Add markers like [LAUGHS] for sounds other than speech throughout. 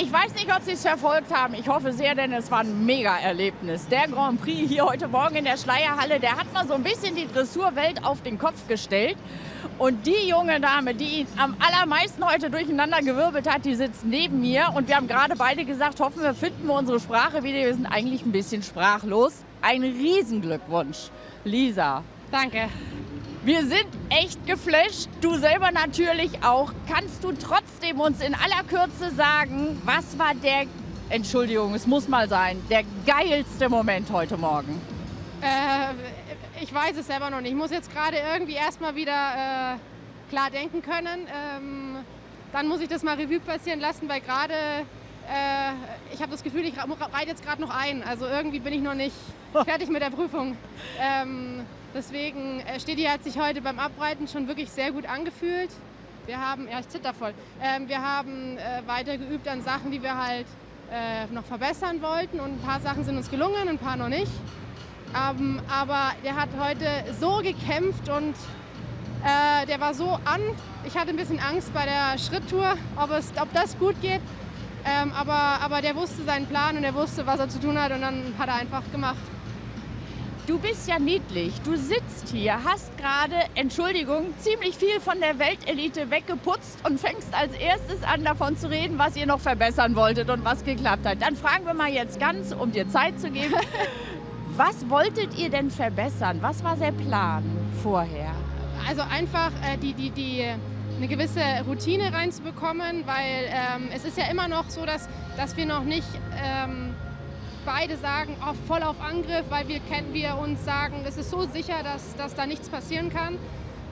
Ich weiß nicht, ob Sie es verfolgt haben. Ich hoffe sehr, denn es war ein Mega-Erlebnis. Der Grand Prix hier heute Morgen in der Schleierhalle, der hat mal so ein bisschen die Dressurwelt auf den Kopf gestellt. Und die junge Dame, die ihn am allermeisten heute durcheinander gewirbelt hat, die sitzt neben mir. Und wir haben gerade beide gesagt, hoffen wir, finden wir unsere Sprache wieder. Wir sind eigentlich ein bisschen sprachlos. Ein Riesenglückwunsch, Lisa. Danke. Wir sind echt geflasht, du selber natürlich auch. Kannst du trotzdem uns in aller Kürze sagen, was war der, Entschuldigung, es muss mal sein, der geilste Moment heute Morgen? Äh, ich weiß es selber noch nicht. Ich muss jetzt gerade irgendwie erstmal wieder äh, klar denken können. Ähm, dann muss ich das mal Revue passieren lassen, weil gerade ich habe das Gefühl, ich reite jetzt gerade noch ein. Also irgendwie bin ich noch nicht [LAUGHS] fertig mit der Prüfung. Ähm, Deswegen, äh, Stedi hat sich heute beim Abreiten schon wirklich sehr gut angefühlt. Wir haben, ja ich zitter voll, ähm, wir haben äh, weiter geübt an Sachen, die wir halt äh, noch verbessern wollten und ein paar Sachen sind uns gelungen, ein paar noch nicht. Ähm, aber der hat heute so gekämpft und äh, der war so an. Ich hatte ein bisschen Angst bei der Schritttour, ob, es, ob das gut geht. Ähm, aber, aber der wusste seinen Plan und er wusste, was er zu tun hat und dann hat er einfach gemacht. Du bist ja niedlich. Du sitzt hier, hast gerade, Entschuldigung, ziemlich viel von der Weltelite weggeputzt und fängst als erstes an, davon zu reden, was ihr noch verbessern wolltet und was geklappt hat. Dann fragen wir mal jetzt ganz, um dir Zeit zu geben. [LAUGHS] was wolltet ihr denn verbessern? Was war der Plan vorher? Also einfach äh, die, die, die, eine gewisse Routine reinzubekommen, weil ähm, es ist ja immer noch so, dass, dass wir noch nicht ähm, beide sagen, oh, voll auf Angriff, weil wir, wir uns sagen, es ist so sicher, dass, dass da nichts passieren kann.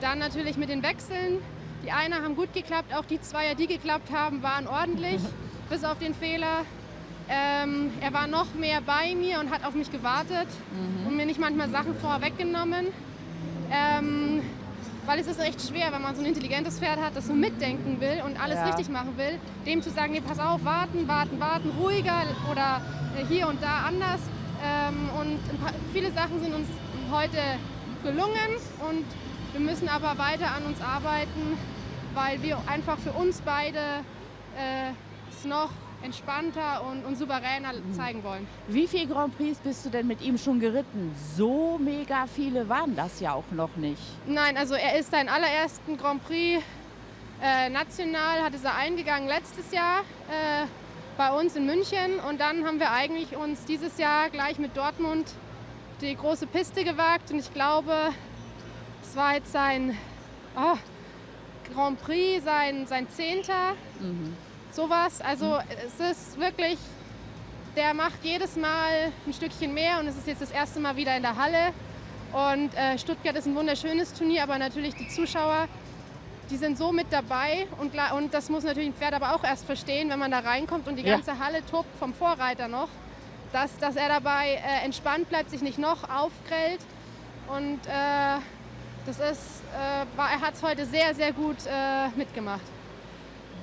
Dann natürlich mit den Wechseln. Die eine haben gut geklappt, auch die Zweier, die geklappt haben, waren ordentlich, [LAUGHS] bis auf den Fehler. Ähm, er war noch mehr bei mir und hat auf mich gewartet mhm. und mir nicht manchmal Sachen vorweggenommen. Ähm, weil es ist echt schwer, wenn man so ein intelligentes Pferd hat, das so mitdenken will und alles ja. richtig machen will, dem zu sagen, nee, pass auf, warten, warten, warten, ruhiger oder äh, hier und da anders. Ähm, und viele Sachen sind uns heute gelungen und wir müssen aber weiter an uns arbeiten, weil wir einfach für uns beide äh, es noch entspannter und, und souveräner mhm. zeigen wollen. Wie viele Grand Prix bist du denn mit ihm schon geritten? So mega viele waren das ja auch noch nicht. Nein, also er ist seinen allerersten Grand Prix äh, national, hat er eingegangen letztes Jahr äh, bei uns in München und dann haben wir eigentlich uns dieses Jahr gleich mit Dortmund die große Piste gewagt und ich glaube, es war jetzt sein oh, Grand Prix, sein, sein Zehnter. Mhm sowas. Also es ist wirklich, der macht jedes Mal ein Stückchen mehr und es ist jetzt das erste Mal wieder in der Halle. Und äh, Stuttgart ist ein wunderschönes Turnier, aber natürlich die Zuschauer, die sind so mit dabei und, und das muss natürlich ein Pferd aber auch erst verstehen, wenn man da reinkommt und die ganze ja. Halle tobt vom Vorreiter noch, dass, dass er dabei äh, entspannt bleibt, sich nicht noch aufgrellt. Und äh, das ist, äh, war, er hat es heute sehr, sehr gut äh, mitgemacht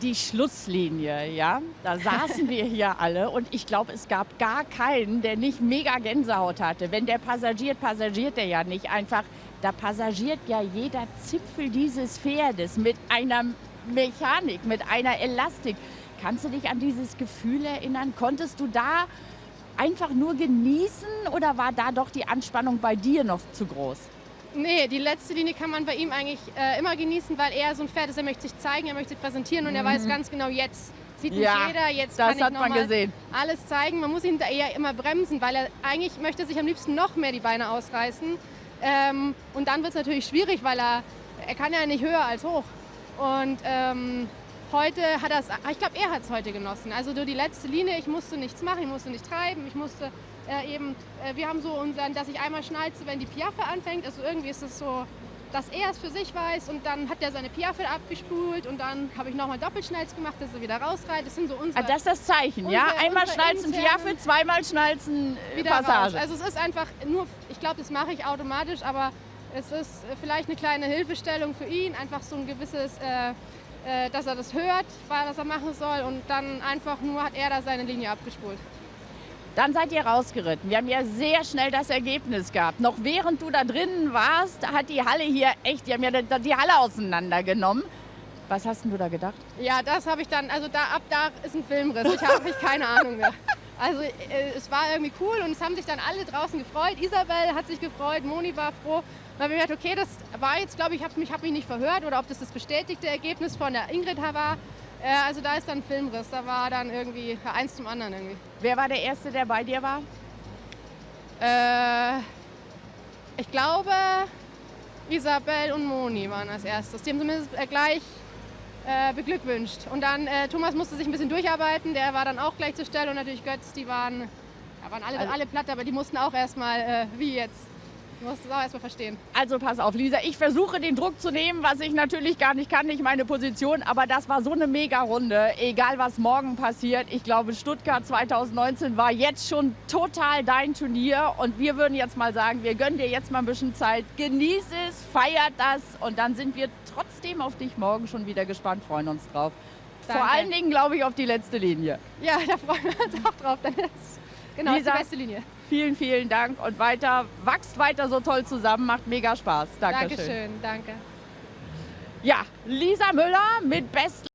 die Schlusslinie, ja, da saßen wir hier alle und ich glaube, es gab gar keinen, der nicht mega Gänsehaut hatte. Wenn der passagiert, passagiert der ja nicht einfach. Da passagiert ja jeder Zipfel dieses Pferdes mit einer Mechanik, mit einer Elastik. Kannst du dich an dieses Gefühl erinnern? Konntest du da einfach nur genießen oder war da doch die Anspannung bei dir noch zu groß? Nee, die letzte Linie kann man bei ihm eigentlich äh, immer genießen, weil er so ein Pferd ist, er möchte sich zeigen, er möchte sich präsentieren und mhm. er weiß ganz genau, jetzt sieht mich ja, jeder, jetzt kann ich nochmal alles zeigen. Man muss ihn da eher immer bremsen, weil er eigentlich möchte sich am liebsten noch mehr die Beine ausreißen. Ähm, und dann wird es natürlich schwierig, weil er, er kann ja nicht höher als hoch. Und ähm, heute hat er es, ich glaube, er hat es heute genossen. Also durch die letzte Linie, ich musste nichts machen, ich musste nicht treiben, ich musste äh, eben, äh, wir haben so unseren, dass ich einmal schnalze, wenn die Piaffe anfängt. Also irgendwie ist es so, dass er es für sich weiß und dann hat er seine Piaffe abgespult und dann habe ich nochmal Doppelschnalz gemacht, dass er wieder rausreitet. Das sind so unsere. Ah, das ist das Zeichen, unsere, ja? Einmal schnalzen Piaffe, zweimal schnalzen äh, wieder Passage. Raus. Also es ist einfach nur, ich glaube, das mache ich automatisch, aber es ist vielleicht eine kleine Hilfestellung für ihn, einfach so ein gewisses, äh, dass er das hört, was er machen soll und dann einfach nur hat er da seine Linie abgespult. Dann seid ihr rausgeritten. Wir haben ja sehr schnell das Ergebnis gehabt. Noch während du da drinnen warst, hat die Halle hier echt, die haben ja die Halle auseinandergenommen. Was hast denn du da gedacht? Ja, das habe ich dann, also da ab da ist ein Filmriss. Ich habe keine Ahnung mehr. [LAUGHS] Also äh, es war irgendwie cool und es haben sich dann alle draußen gefreut. Isabel hat sich gefreut, Moni war froh. Dann habe ich gedacht, okay, das war jetzt, glaube ich, hab, ich habe mich nicht verhört oder ob das das bestätigte Ergebnis von der Ingrid war. Äh, also da ist dann ein Filmriss. Da war dann irgendwie eins zum anderen irgendwie. Wer war der Erste, der bei dir war? Äh, ich glaube, Isabel und Moni waren als erstes. Die haben zumindest äh, gleich äh, beglückwünscht. Und dann äh, Thomas musste sich ein bisschen durcharbeiten, der war dann auch gleich zur Stelle und natürlich Götz, die waren, ja, waren alle, Also- alle platt, aber die mussten auch erstmal, äh, wie jetzt, die mussten es auch erstmal verstehen. Also pass auf, Lisa, ich versuche den Druck zu nehmen, was ich natürlich gar nicht kann, nicht meine Position, aber das war so eine Mega-Runde, egal was morgen passiert. Ich glaube, Stuttgart 2019 war jetzt schon total dein Turnier und wir würden jetzt mal sagen, wir gönnen dir jetzt mal ein bisschen Zeit, genieß es, feiert das und dann sind wir trotzdem auf dich morgen schon wieder gespannt, freuen uns drauf. Vor Danke. allen Dingen, glaube ich, auf die letzte Linie. Ja, [LAUGHS] da freuen wir uns auch drauf. Dann ist, genau, ist die Lisa. beste Linie. Vielen, vielen Dank und weiter, wachst weiter so toll zusammen, macht mega Spaß. Dankeschön. Dankeschön, danke. Ja, Lisa Müller mit Best